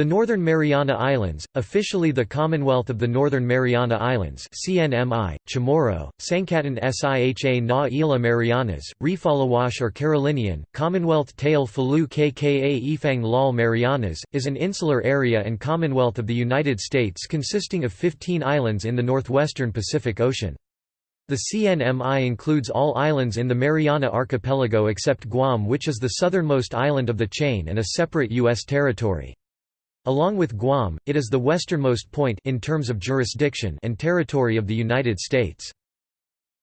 The Northern Mariana Islands, officially the Commonwealth of the Northern Mariana Islands CNMI, Chamorro, Sangkatan Siha na Isla Marianas, Refalawash or Carolinian, Commonwealth Tail Falu Kka Ifang Lal Marianas, is an insular area and Commonwealth of the United States consisting of 15 islands in the northwestern Pacific Ocean. The CNMI includes all islands in the Mariana Archipelago except Guam which is the southernmost island of the chain and a separate U.S. territory. Along with Guam, it is the westernmost point in terms of jurisdiction and territory of the United States.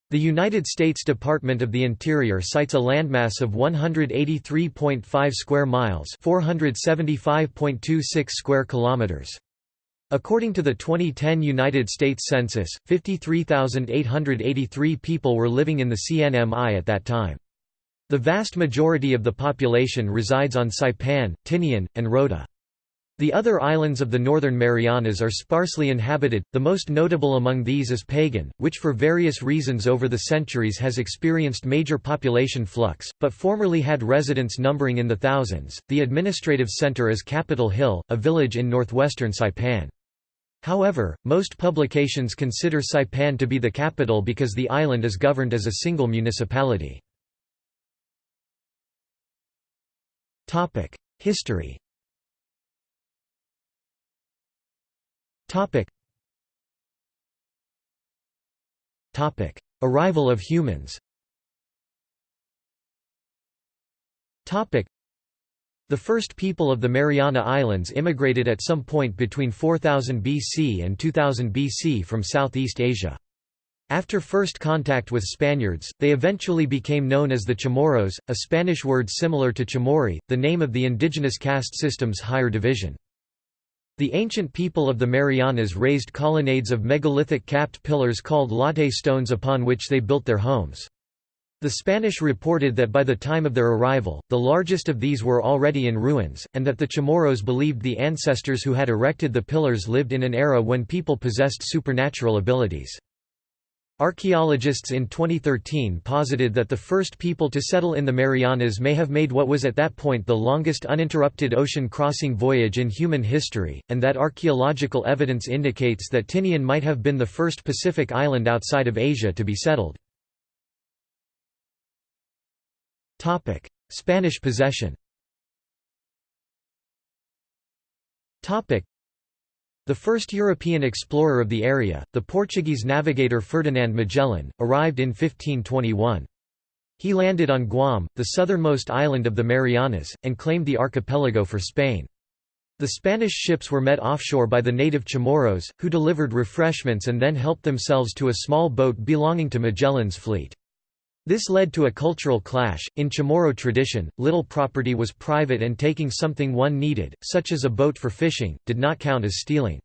The United States Department of the Interior cites a landmass of 183.5 square miles, 475.26 square kilometers. According to the 2010 United States Census, 53,883 people were living in the CNMI at that time. The vast majority of the population resides on Saipan, Tinian, and Rota. The other islands of the Northern Marianas are sparsely inhabited, the most notable among these is Pagan, which for various reasons over the centuries has experienced major population flux, but formerly had residents numbering in the thousands. The administrative center is Capitol Hill, a village in northwestern Saipan. However, most publications consider Saipan to be the capital because the island is governed as a single municipality. History Topic. Topic. Arrival of humans Topic. The first people of the Mariana Islands immigrated at some point between 4000 BC and 2000 BC from Southeast Asia. After first contact with Spaniards, they eventually became known as the Chamorros, a Spanish word similar to Chamorri, the name of the indigenous caste system's higher division. The ancient people of the Marianas raised colonnades of megalithic capped pillars called latte stones upon which they built their homes. The Spanish reported that by the time of their arrival, the largest of these were already in ruins, and that the Chamorros believed the ancestors who had erected the pillars lived in an era when people possessed supernatural abilities. Archaeologists in 2013 posited that the first people to settle in the Marianas may have made what was at that point the longest uninterrupted ocean crossing voyage in human history, and that archaeological evidence indicates that Tinian might have been the first Pacific island outside of Asia to be settled. Spanish possession the first European explorer of the area, the Portuguese navigator Ferdinand Magellan, arrived in 1521. He landed on Guam, the southernmost island of the Marianas, and claimed the archipelago for Spain. The Spanish ships were met offshore by the native Chamorros, who delivered refreshments and then helped themselves to a small boat belonging to Magellan's fleet. This led to a cultural clash. In Chamorro tradition, little property was private and taking something one needed, such as a boat for fishing, did not count as stealing.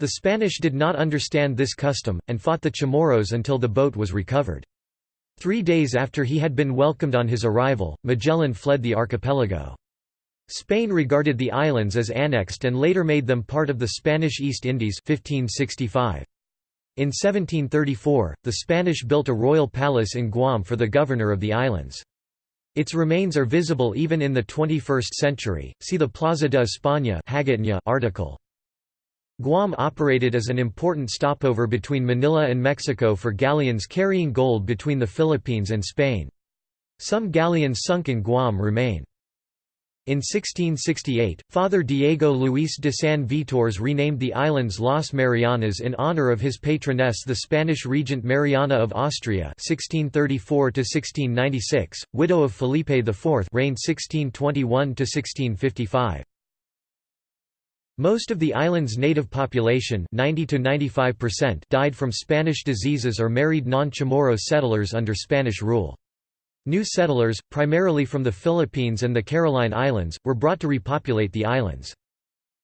The Spanish did not understand this custom, and fought the Chamorros until the boat was recovered. Three days after he had been welcomed on his arrival, Magellan fled the archipelago. Spain regarded the islands as annexed and later made them part of the Spanish East Indies 1565. In 1734, the Spanish built a royal palace in Guam for the governor of the islands. Its remains are visible even in the 21st century, see the Plaza de España article. Guam operated as an important stopover between Manila and Mexico for galleons carrying gold between the Philippines and Spain. Some galleons sunk in Guam remain. In 1668, Father Diego Luis de San Vitores renamed the islands Las Marianas in honor of his patroness the Spanish regent Mariana of Austria 1634 widow of Felipe IV reigned 1621–1655. Most of the island's native population 90 to 95% died from Spanish diseases or married non-Chamorro settlers under Spanish rule. New settlers, primarily from the Philippines and the Caroline Islands, were brought to repopulate the islands.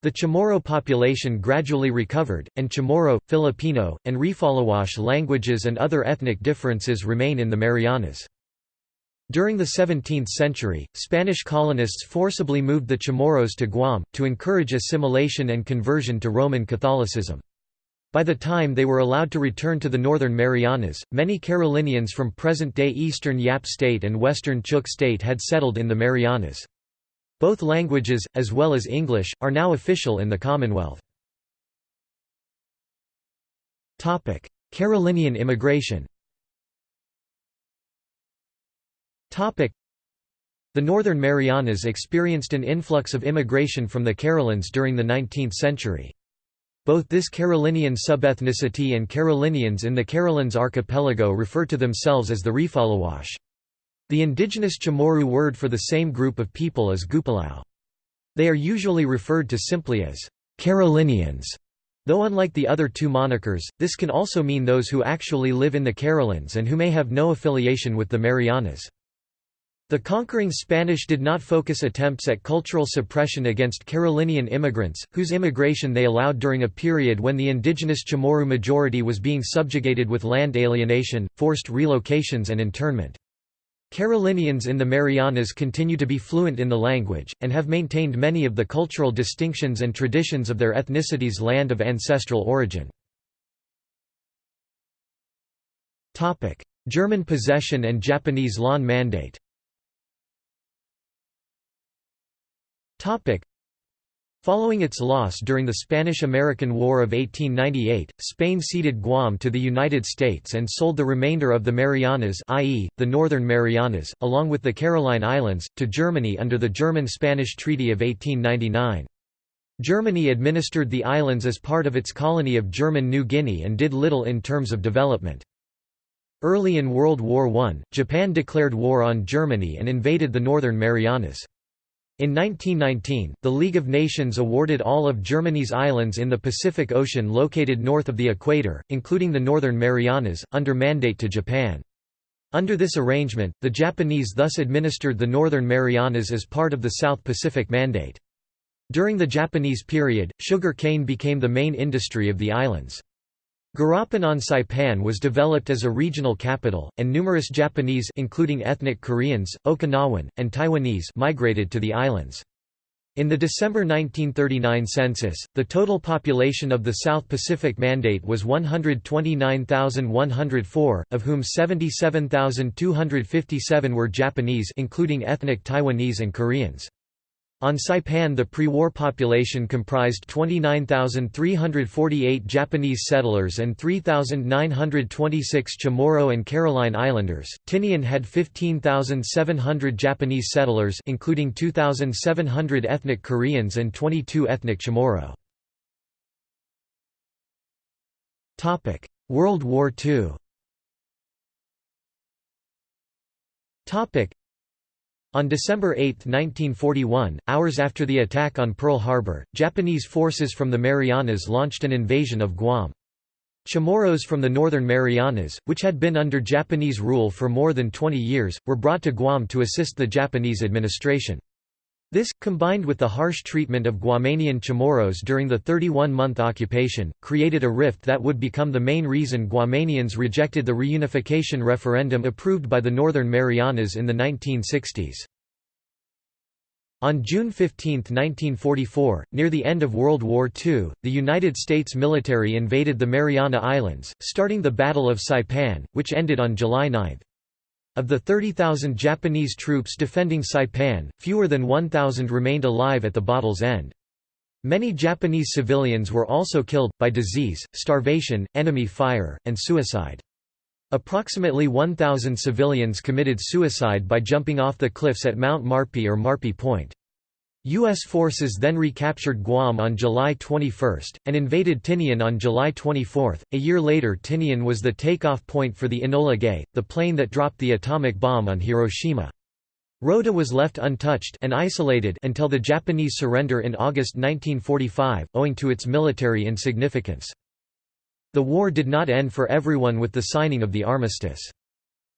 The Chamorro population gradually recovered, and Chamorro, Filipino, and Rifalawash languages and other ethnic differences remain in the Marianas. During the 17th century, Spanish colonists forcibly moved the Chamorros to Guam, to encourage assimilation and conversion to Roman Catholicism. By the time they were allowed to return to the northern Marianas, many Carolinians from present-day eastern Yap State and western Chuuk State had settled in the Marianas. Both languages, as well as English, are now official in the Commonwealth. Carolinian immigration the Northern Marianas experienced an influx of immigration from the Carolines during the 19th century. Both this Carolinian subethnicity and Carolinians in the Carolines archipelago refer to themselves as the Refalawash. The indigenous Chamorro word for the same group of people is Gupalau. They are usually referred to simply as Carolinians, though unlike the other two monikers, this can also mean those who actually live in the Carolines and who may have no affiliation with the Marianas. The conquering Spanish did not focus attempts at cultural suppression against Carolinian immigrants, whose immigration they allowed during a period when the indigenous Chamorro majority was being subjugated with land alienation, forced relocations and internment. Carolinians in the Marianas continue to be fluent in the language, and have maintained many of the cultural distinctions and traditions of their ethnicity's land of ancestral origin. German possession and Japanese lawn mandate Following its loss during the Spanish–American War of 1898, Spain ceded Guam to the United States and sold the remainder of the Marianas i.e., the Northern Marianas, along with the Caroline Islands, to Germany under the German–Spanish Treaty of 1899. Germany administered the islands as part of its colony of German New Guinea and did little in terms of development. Early in World War I, Japan declared war on Germany and invaded the Northern Marianas. In 1919, the League of Nations awarded all of Germany's islands in the Pacific Ocean located north of the equator, including the Northern Marianas, under mandate to Japan. Under this arrangement, the Japanese thus administered the Northern Marianas as part of the South Pacific Mandate. During the Japanese period, sugar cane became the main industry of the islands. Garapan on Saipan was developed as a regional capital, and numerous Japanese including ethnic Koreans, Okinawan, and Taiwanese migrated to the islands. In the December 1939 census, the total population of the South Pacific Mandate was 129,104, of whom 77,257 were Japanese including ethnic Taiwanese and Koreans. On Saipan the pre-war population comprised 29,348 Japanese settlers and 3,926 Chamorro and Caroline Islanders. Tinian had 15,700 Japanese settlers including 2,700 ethnic Koreans and 22 ethnic Chamorro. Topic: World War II. On December 8, 1941, hours after the attack on Pearl Harbor, Japanese forces from the Marianas launched an invasion of Guam. Chamorros from the Northern Marianas, which had been under Japanese rule for more than 20 years, were brought to Guam to assist the Japanese administration. This, combined with the harsh treatment of Guamanian Chamorros during the 31-month occupation, created a rift that would become the main reason Guamanians rejected the reunification referendum approved by the Northern Marianas in the 1960s. On June 15, 1944, near the end of World War II, the United States military invaded the Mariana Islands, starting the Battle of Saipan, which ended on July 9. Of the 30,000 Japanese troops defending Saipan, fewer than 1,000 remained alive at the battle's end. Many Japanese civilians were also killed, by disease, starvation, enemy fire, and suicide. Approximately 1,000 civilians committed suicide by jumping off the cliffs at Mount Marpi or Marpi Point. U.S. forces then recaptured Guam on July 21, and invaded Tinian on July 24. A year later Tinian was the takeoff point for the Enola Gay, the plane that dropped the atomic bomb on Hiroshima. Rota was left untouched and isolated until the Japanese surrender in August 1945, owing to its military insignificance. The war did not end for everyone with the signing of the armistice.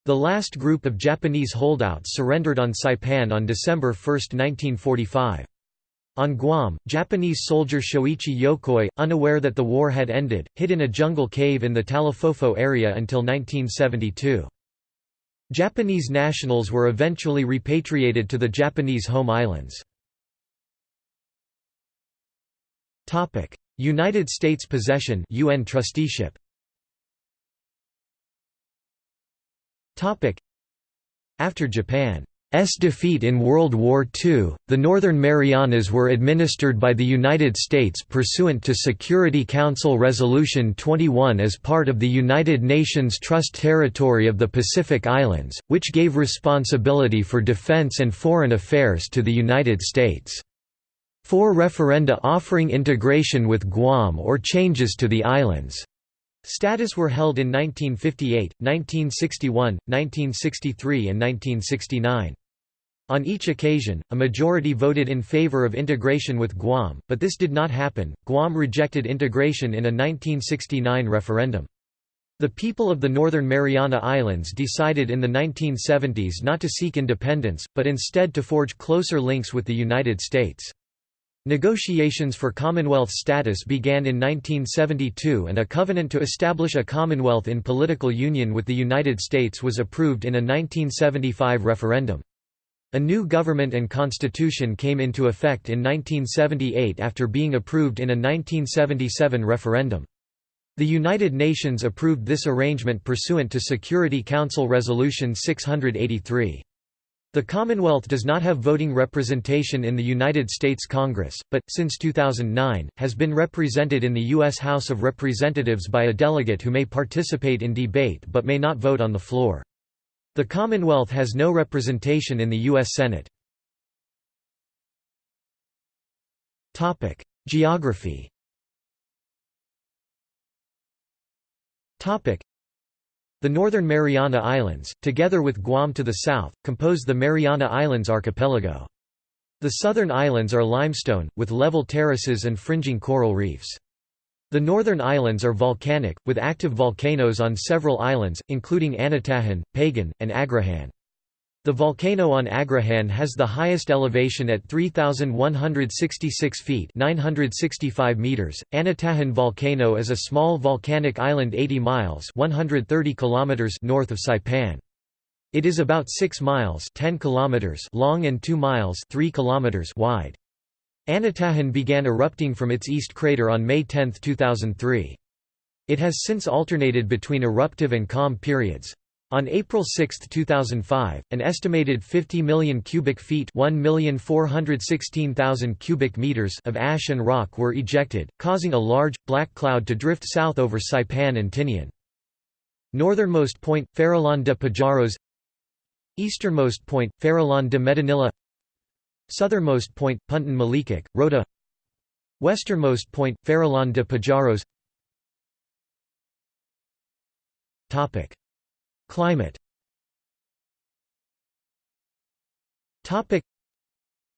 The last group of Japanese holdouts surrendered on Saipan on December 1, 1945. On Guam, Japanese soldier Shoichi Yokoi, unaware that the war had ended, hid in a jungle cave in the Talofofo area until 1972. Japanese nationals were eventually repatriated to the Japanese home islands. United States possession UN trusteeship after Japan's defeat in World War II, the Northern Marianas were administered by the United States pursuant to Security Council Resolution 21 as part of the United Nations Trust Territory of the Pacific Islands, which gave responsibility for defense and foreign affairs to the United States. Four referenda offering integration with Guam or changes to the islands' status were held in 1958, 1961, 1963 and 1969. On each occasion, a majority voted in favor of integration with Guam, but this did not happen. Guam rejected integration in a 1969 referendum. The people of the Northern Mariana Islands decided in the 1970s not to seek independence, but instead to forge closer links with the United States. Negotiations for Commonwealth status began in 1972 and a covenant to establish a Commonwealth in political union with the United States was approved in a 1975 referendum. A new government and constitution came into effect in 1978 after being approved in a 1977 referendum. The United Nations approved this arrangement pursuant to Security Council Resolution 683. The Commonwealth does not have voting representation in the United States Congress, but, since 2009, has been represented in the U.S. House of Representatives by a delegate who may participate in debate but may not vote on the floor. The Commonwealth has no representation in the U.S. Senate. Geography The Northern Mariana Islands, together with Guam to the south, compose the Mariana Islands archipelago. The southern islands are limestone, with level terraces and fringing coral reefs. The northern islands are volcanic, with active volcanoes on several islands, including Anatahan, Pagan, and Agrihan. The volcano on Agrihan has the highest elevation at 3,166 feet 965 meters. Anatahan volcano is a small volcanic island 80 miles 130 kilometers north of Saipan. It is about 6 miles 10 kilometers long and 2 miles 3 kilometers wide. Anatahan began erupting from its east crater on May 10, 2003. It has since alternated between eruptive and calm periods. On April 6, 2005, an estimated 50 million cubic feet cubic meters of ash and rock were ejected, causing a large, black cloud to drift south over Saipan and Tinian. Northernmost point, Farallon de Pajaros. Easternmost point, Farallon de Medinilla. Southernmost point, Punta Malikak, Rota Westernmost point, Farallon de Pajaros Climate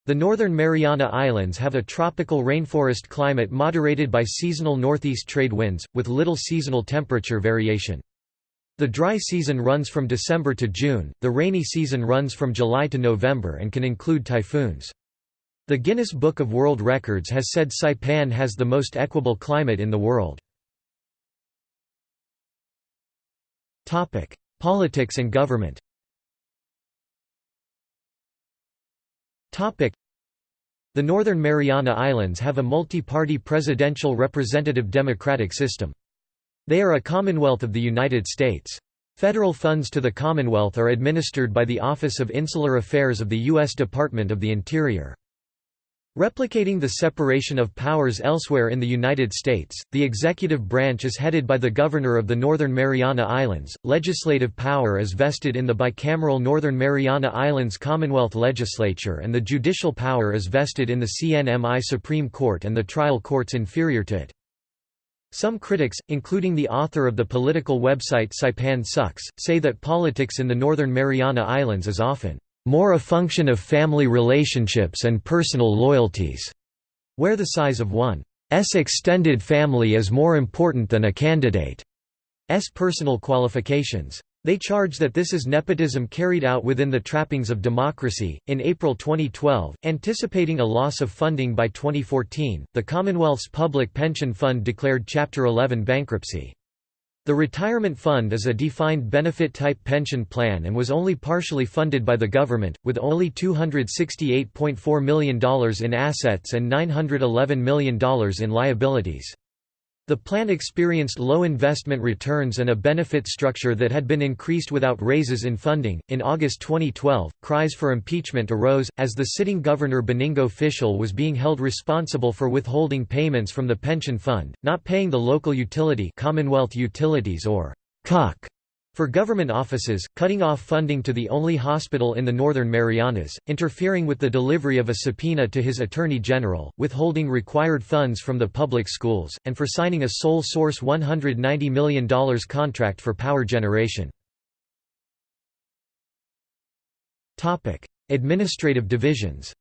the Northern Mariana Islands have a tropical rainforest climate moderated by seasonal northeast trade winds, with little seasonal temperature variation. The dry season runs from December to June, the rainy season runs from July to November and can include typhoons. The Guinness Book of World Records has said Saipan has the most equable climate in the world. Politics and government The Northern Mariana Islands have a multi-party presidential representative democratic system. They are a Commonwealth of the United States. Federal funds to the Commonwealth are administered by the Office of Insular Affairs of the U.S. Department of the Interior. Replicating the separation of powers elsewhere in the United States, the executive branch is headed by the Governor of the Northern Mariana Islands, legislative power is vested in the bicameral Northern Mariana Islands Commonwealth Legislature and the judicial power is vested in the CNMI Supreme Court and the trial courts inferior to it. Some critics, including the author of the political website Saipan Sucks, say that politics in the Northern Mariana Islands is often more a function of family relationships and personal loyalties, where the size of one's extended family is more important than a candidate's personal qualifications. They charge that this is nepotism carried out within the trappings of democracy. In April 2012, anticipating a loss of funding by 2014, the Commonwealth's Public Pension Fund declared Chapter 11 bankruptcy. The retirement fund is a defined benefit type pension plan and was only partially funded by the government, with only $268.4 million in assets and $911 million in liabilities. The plan experienced low investment returns and a benefit structure that had been increased without raises in funding. In August 2012, cries for impeachment arose, as the sitting governor Benigno Fitial was being held responsible for withholding payments from the pension fund, not paying the local utility Commonwealth Utilities or CUC for government offices, cutting off funding to the only hospital in the Northern Marianas, interfering with the delivery of a subpoena to his Attorney General, withholding required funds from the public schools, and for signing a sole source $190 million contract for power generation. Administrative divisions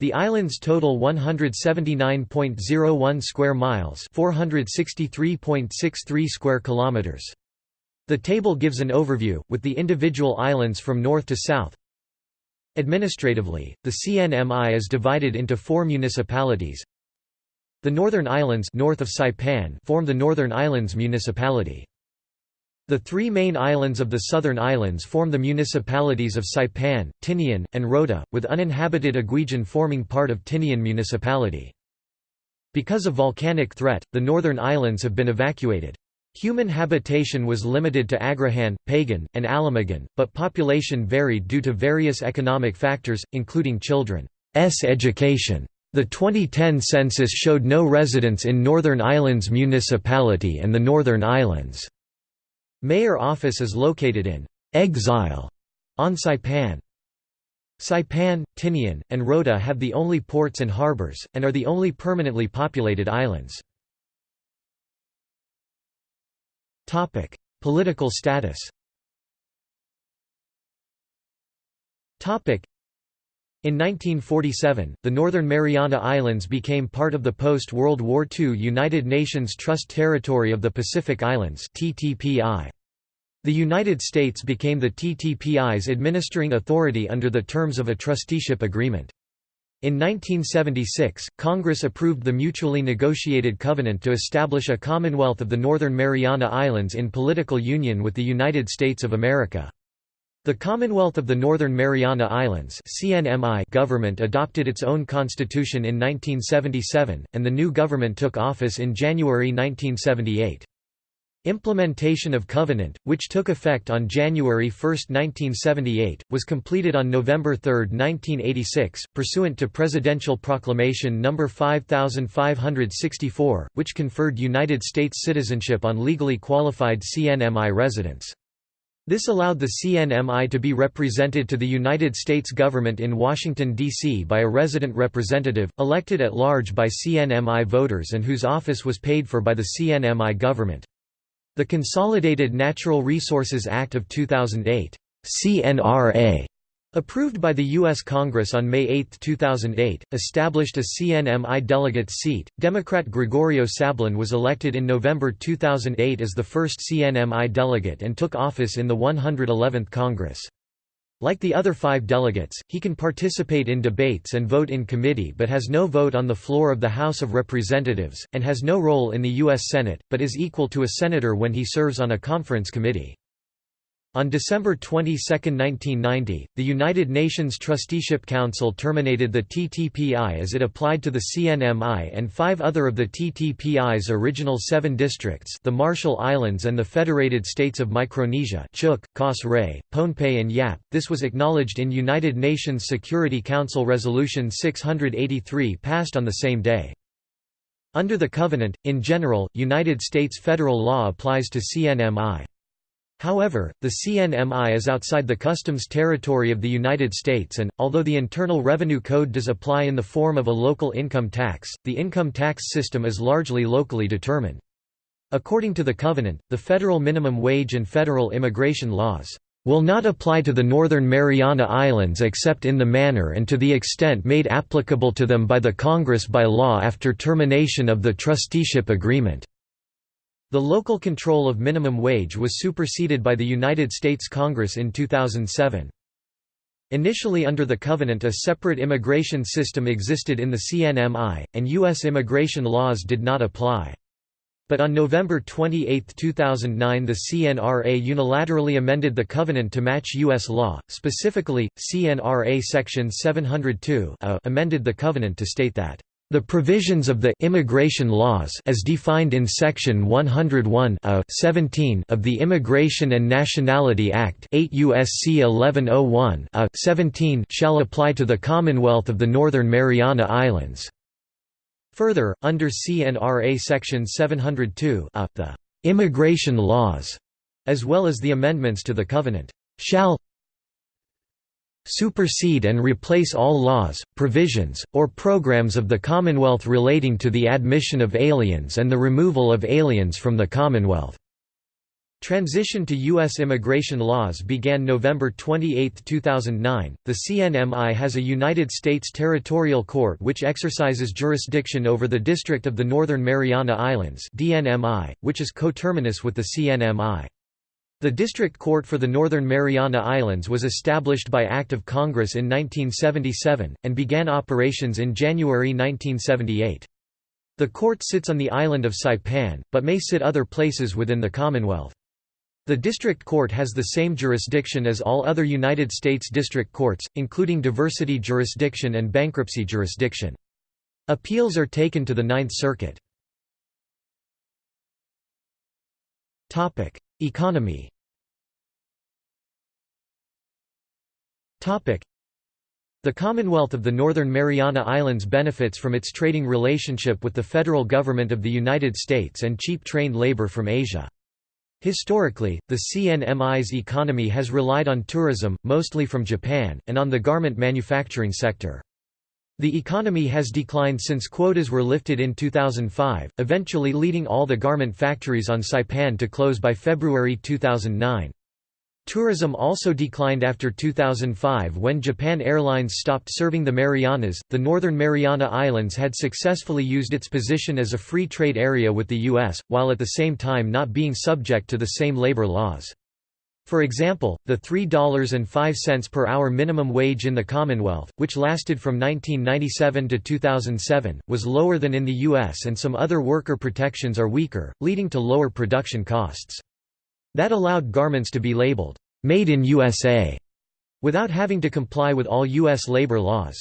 the islands total 179.01 square miles, 463.63 square kilometers. The table gives an overview with the individual islands from north to south. Administratively, the CNMI is divided into four municipalities. The Northern Islands north of Saipan form the Northern Islands municipality. The three main islands of the southern islands form the municipalities of Saipan, Tinian, and Rota, with uninhabited Aguijan forming part of Tinian municipality. Because of volcanic threat, the northern islands have been evacuated. Human habitation was limited to Agrihan, Pagan, and Alamagan, but population varied due to various economic factors, including children's education. The 2010 census showed no residents in Northern Islands Municipality and the Northern Islands. Mayor office is located in Exile on Saipan. Saipan, Tinian, and Rota have the only ports and harbors, and are the only permanently populated islands. Political status in 1947, the Northern Mariana Islands became part of the post-World War II United Nations Trust Territory of the Pacific Islands The United States became the TTPI's administering authority under the terms of a trusteeship agreement. In 1976, Congress approved the mutually negotiated covenant to establish a Commonwealth of the Northern Mariana Islands in political union with the United States of America. The Commonwealth of the Northern Mariana Islands CNMI government adopted its own constitution in 1977, and the new government took office in January 1978. Implementation of Covenant, which took effect on January 1, 1978, was completed on November 3, 1986, pursuant to Presidential Proclamation No. 5564, which conferred United States citizenship on legally qualified CNMI residents. This allowed the CNMI to be represented to the United States government in Washington, D.C. by a resident representative, elected at large by CNMI voters and whose office was paid for by the CNMI government. The Consolidated Natural Resources Act of 2008 CNRA Approved by the U.S. Congress on May 8, 2008, established a CNMI delegate seat. Democrat Gregorio Sablan was elected in November 2008 as the first CNMI delegate and took office in the 111th Congress. Like the other five delegates, he can participate in debates and vote in committee but has no vote on the floor of the House of Representatives, and has no role in the U.S. Senate, but is equal to a senator when he serves on a conference committee. On December 22, 1990, the United Nations Trusteeship Council terminated the TTPI as it applied to the CNMI and five other of the TTPI's original seven districts the Marshall Islands and the Federated States of Micronesia Chuuk, Kos Pohnpei and Yap. This was acknowledged in United Nations Security Council Resolution 683 passed on the same day. Under the Covenant, in general, United States federal law applies to CNMI. However, the CNMI is outside the customs territory of the United States and, although the Internal Revenue Code does apply in the form of a local income tax, the income tax system is largely locally determined. According to the Covenant, the federal minimum wage and federal immigration laws will not apply to the Northern Mariana Islands except in the manner and to the extent made applicable to them by the Congress by law after termination of the trusteeship agreement. The local control of minimum wage was superseded by the United States Congress in 2007. Initially under the Covenant a separate immigration system existed in the CNMI, and U.S. immigration laws did not apply. but on November 28, 2009 the CNRA unilaterally amended the covenant to match U.S. law, specifically, CNRA Section 702 uh, amended the covenant to state that the provisions of the immigration laws as defined in section 101 17 of the Immigration and Nationality Act 8 USC 1101 17 shall apply to the Commonwealth of the Northern Mariana Islands. Further, under CNRA section 702 the immigration laws as well as the amendments to the covenant shall supersede and replace all laws, provisions, or programs of the Commonwealth relating to the admission of aliens and the removal of aliens from the Commonwealth." Transition to U.S. immigration laws began November 28, 2009. The CNMI has a United States territorial court which exercises jurisdiction over the District of the Northern Mariana Islands, DNMI, which is coterminous with the CNMI. The District Court for the Northern Mariana Islands was established by Act of Congress in 1977, and began operations in January 1978. The court sits on the island of Saipan, but may sit other places within the Commonwealth. The District Court has the same jurisdiction as all other United States District Courts, including diversity jurisdiction and bankruptcy jurisdiction. Appeals are taken to the Ninth Circuit. Economy The Commonwealth of the Northern Mariana Islands benefits from its trading relationship with the federal government of the United States and cheap trained labor from Asia. Historically, the CNMI's economy has relied on tourism, mostly from Japan, and on the garment manufacturing sector. The economy has declined since quotas were lifted in 2005, eventually leading all the garment factories on Saipan to close by February 2009. Tourism also declined after 2005 when Japan Airlines stopped serving the Marianas. The Northern Mariana Islands had successfully used its position as a free trade area with the U.S., while at the same time not being subject to the same labor laws. For example, the $3.05 per hour minimum wage in the Commonwealth, which lasted from 1997 to 2007, was lower than in the U.S. and some other worker protections are weaker, leading to lower production costs. That allowed garments to be labeled, "'Made in USA' without having to comply with all U.S. labor laws.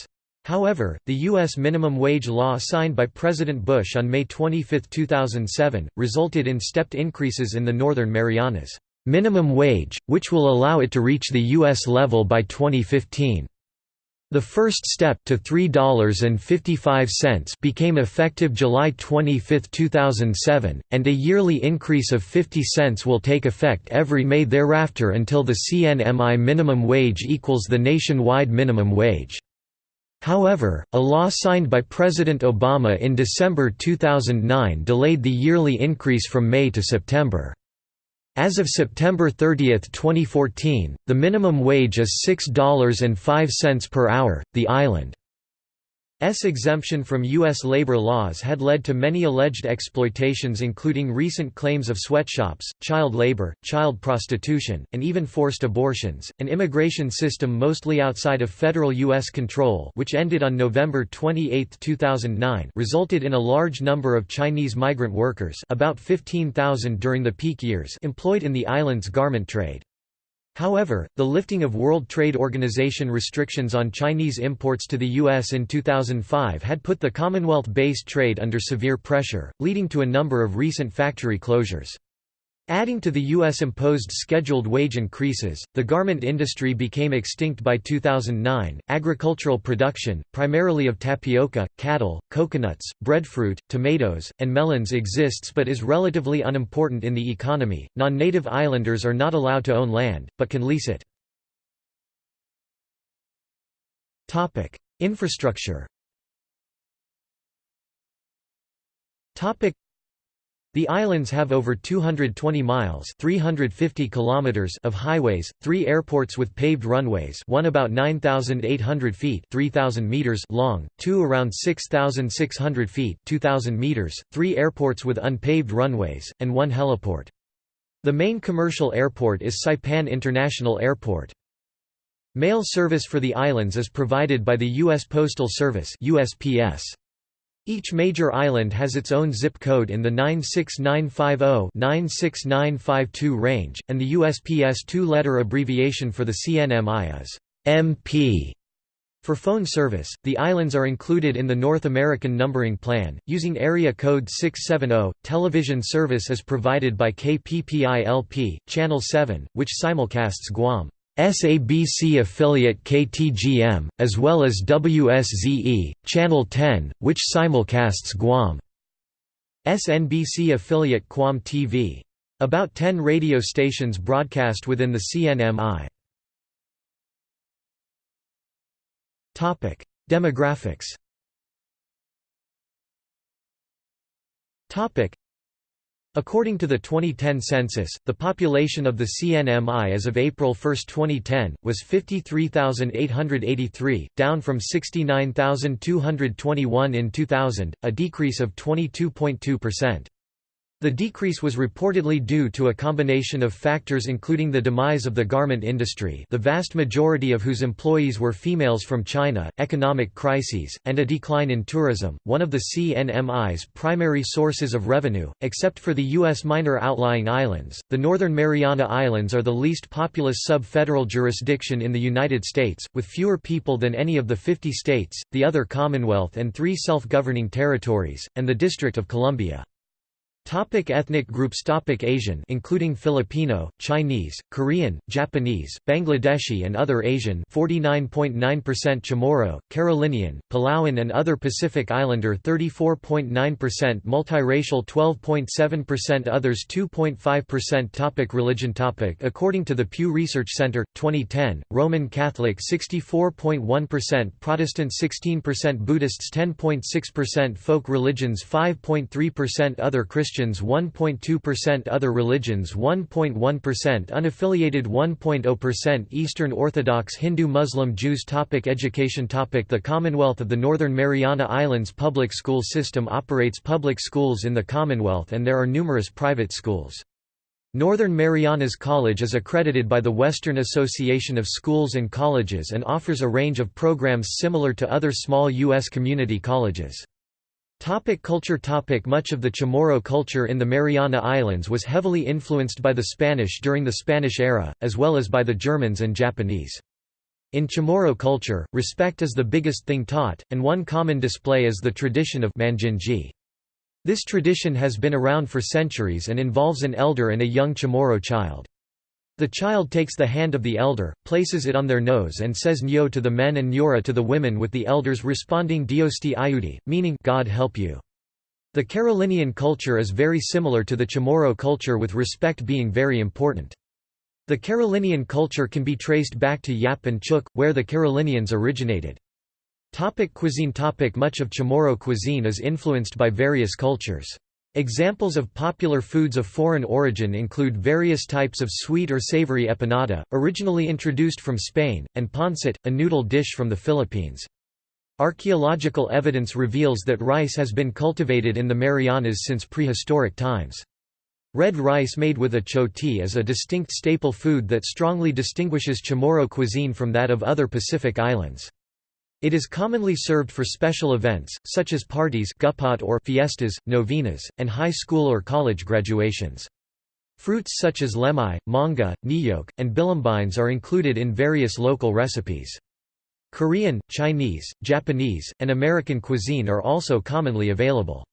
However, the U.S. minimum wage law signed by President Bush on May 25, 2007, resulted in stepped increases in the Northern Marianas minimum wage, which will allow it to reach the U.S. level by 2015. The first step to $3.55 became effective July 25, 2007, and a yearly increase of 50 cents will take effect every May thereafter until the CNMI minimum wage equals the nationwide minimum wage. However, a law signed by President Obama in December 2009 delayed the yearly increase from May to September. As of September 30, 2014, the minimum wage is $6.05 per hour. The island S exemption from U.S. labor laws had led to many alleged exploitations including recent claims of sweatshops, child labor, child prostitution, and even forced abortions. An immigration system mostly outside of federal U.S. control which ended on November 28, 2009 resulted in a large number of Chinese migrant workers about 15,000 during the peak years employed in the island's garment trade. However, the lifting of World Trade Organization restrictions on Chinese imports to the U.S. in 2005 had put the Commonwealth-based trade under severe pressure, leading to a number of recent factory closures. Adding to the U.S.-imposed scheduled wage increases, the garment industry became extinct by 2009. Agricultural production, primarily of tapioca, cattle, coconuts, breadfruit, tomatoes, and melons exists but is relatively unimportant in the economy. Non-native islanders are not allowed to own land, but can lease it. Topic: Infrastructure. The islands have over 220 miles 350 kilometers of highways, three airports with paved runways one about 9,800 feet 3,000 meters long, two around 6,600 feet 2,000 meters, three airports with unpaved runways, and one heliport. The main commercial airport is Saipan International Airport. Mail service for the islands is provided by the U.S. Postal Service USPS. Each major island has its own zip code in the 96950-96952 range, and the USPS two-letter abbreviation for the CNMI is MP. For phone service, the islands are included in the North American numbering plan, using area code 670. Television service is provided by KPPI-LP, Channel 7, which simulcasts Guam. SABC affiliate KTGM, as well as WSZE, Channel 10, which simulcasts Guam. SNBC affiliate Guam TV. About 10 radio stations broadcast within the CNMI. Demographics According to the 2010 census, the population of the CNMI as of April 1, 2010, was 53,883, down from 69,221 in 2000, a decrease of 22.2%. The decrease was reportedly due to a combination of factors including the demise of the garment industry the vast majority of whose employees were females from China, economic crises, and a decline in tourism, one of the CNMI's primary sources of revenue, except for the U.S. minor outlying islands. The Northern Mariana Islands are the least populous sub-federal jurisdiction in the United States, with fewer people than any of the 50 states, the other Commonwealth and three self-governing territories, and the District of Columbia. Topic ethnic groups Topic Asian including Filipino, Chinese, Korean, Japanese, Bangladeshi and other Asian 49.9% Chamorro, Carolinian, Palauan and other Pacific Islander 34.9% Multiracial 12.7% Others 2.5% Topic Religion Topic According to the Pew Research Center, 2010, Roman Catholic 64.1% Protestant 16% Buddhists 10.6% Folk religions 5.3% Other Christian Christians 1.2% Other religions 1.1% Unaffiliated 1.0% Eastern Orthodox Hindu Muslim Jews topic Education topic The Commonwealth of the Northern Mariana Islands public school system operates public schools in the Commonwealth and there are numerous private schools. Northern Marianas College is accredited by the Western Association of Schools and Colleges and offers a range of programs similar to other small U.S. community colleges. Topic culture topic Much of the Chamorro culture in the Mariana Islands was heavily influenced by the Spanish during the Spanish era, as well as by the Germans and Japanese. In Chamorro culture, respect is the biggest thing taught, and one common display is the tradition of manjinji. This tradition has been around for centuries and involves an elder and a young Chamorro child. The child takes the hand of the elder, places it on their nose and says Nyo to the men and Nyora to the women with the elders responding Diosti Ayudi, meaning God help you. The Carolinian culture is very similar to the Chamorro culture with respect being very important. The Carolinian culture can be traced back to Yap and Chuuk, where the Carolinians originated. Topic cuisine topic Much of Chamorro cuisine is influenced by various cultures. Examples of popular foods of foreign origin include various types of sweet or savory empanada, originally introduced from Spain, and pancit, a noodle dish from the Philippines. Archaeological evidence reveals that rice has been cultivated in the Marianas since prehistoric times. Red rice made with achoti is a distinct staple food that strongly distinguishes Chamorro cuisine from that of other Pacific islands. It is commonly served for special events, such as parties or fiestas, novenas, and high school or college graduations. Fruits such as lemai, manga, niyok, and bilimbines are included in various local recipes. Korean, Chinese, Japanese, and American cuisine are also commonly available.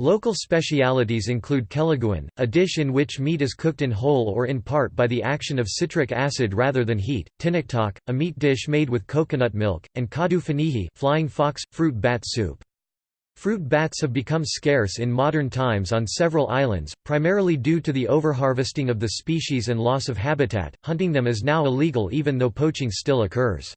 Local specialities include kelaguan, a dish in which meat is cooked in whole or in part by the action of citric acid rather than heat, tinaktok, a meat dish made with coconut milk, and kadu fanihi flying fox, fruit bat soup. Fruit bats have become scarce in modern times on several islands, primarily due to the overharvesting of the species and loss of habitat. Hunting them is now illegal even though poaching still occurs.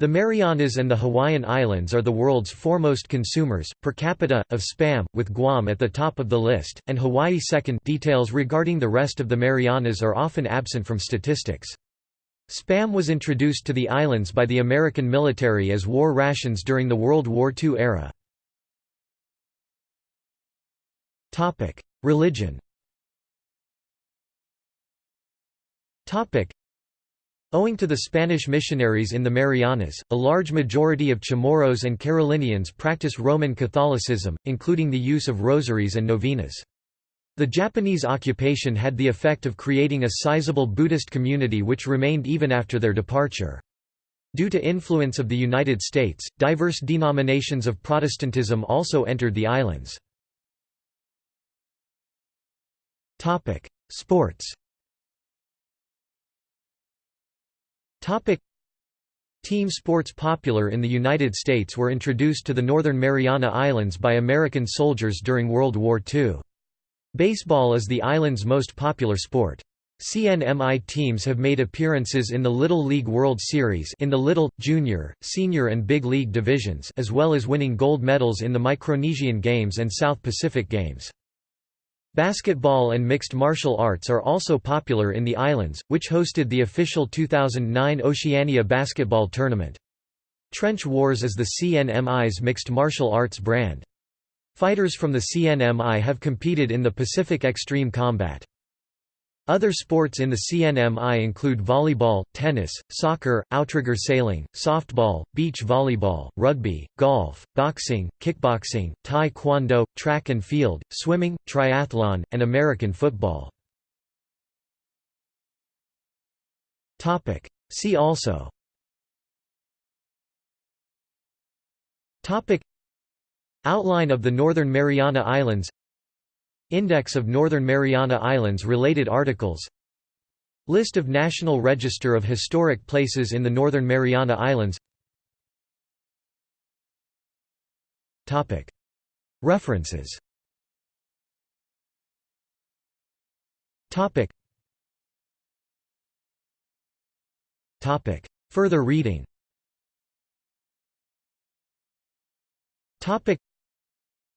The Marianas and the Hawaiian Islands are the world's foremost consumers, per capita, of spam, with Guam at the top of the list, and Hawaii second details regarding the rest of the Marianas are often absent from statistics. Spam was introduced to the islands by the American military as war rations during the World War II era. Religion Owing to the Spanish missionaries in the Marianas, a large majority of Chamorros and Carolinians practice Roman Catholicism, including the use of rosaries and novenas. The Japanese occupation had the effect of creating a sizable Buddhist community which remained even after their departure. Due to influence of the United States, diverse denominations of Protestantism also entered the islands. Sports Team sports popular in the United States were introduced to the Northern Mariana Islands by American soldiers during World War II. Baseball is the island's most popular sport. CNMI teams have made appearances in the Little League World Series in the Little, Junior, Senior and Big League divisions as well as winning gold medals in the Micronesian Games and South Pacific Games. Basketball and mixed martial arts are also popular in the islands, which hosted the official 2009 Oceania basketball tournament. Trench Wars is the CNMI's mixed martial arts brand. Fighters from the CNMI have competed in the Pacific Extreme Combat. Other sports in the CNMI include volleyball, tennis, soccer, outrigger sailing, softball, beach volleyball, rugby, golf, boxing, kickboxing, tae kwon track and field, swimming, triathlon, and American football. See also. Outline of the Northern Mariana Islands Index of Northern Mariana Islands related articles. List of National Register of Historic Places in the Northern Mariana Islands. References. Further reading.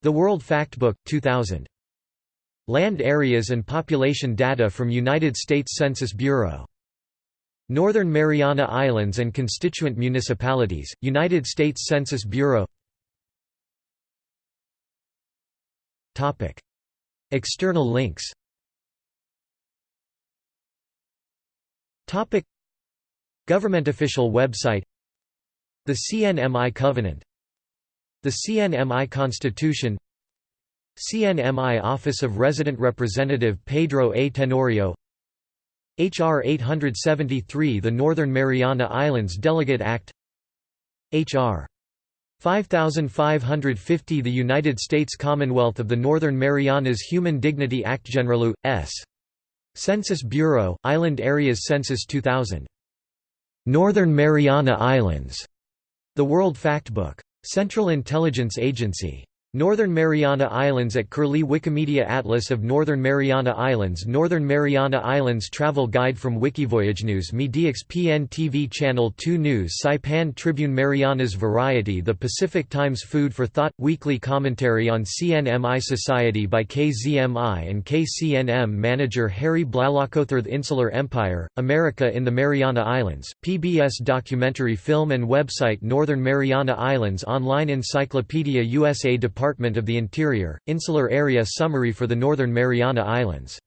The World Factbook, 2000. Land areas and population data from United States Census Bureau. Northern Mariana Islands and constituent municipalities, United States Census Bureau. External links. Government official website. The CNMI Covenant. The CNMI Constitution CNMI Office of Resident Representative Pedro A. Tenorio H.R. 873 The Northern Mariana Islands Delegate Act H.R. 5550 The United States Commonwealth of the Northern Marianas Human Dignity Act General U.S. Census Bureau, Island Areas Census 2000. Northern Mariana Islands. The World Factbook. Central Intelligence Agency Northern Mariana Islands at Curlie Wikimedia Atlas of Northern Mariana Islands Northern Mariana Islands Travel Guide from Wikivoyage News Media KSPN TV Channel 2 News Saipan Tribune Marianas Variety The Pacific Times Food for Thought – Weekly commentary on CNMI Society by KZMI and KCNM Manager Harry Blalaukothirth Insular Empire, America in the Mariana Islands, PBS documentary film and website Northern Mariana Islands Online Encyclopedia USA Department of the Interior, Insular Area Summary for the Northern Mariana Islands